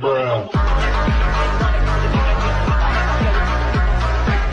Bruh.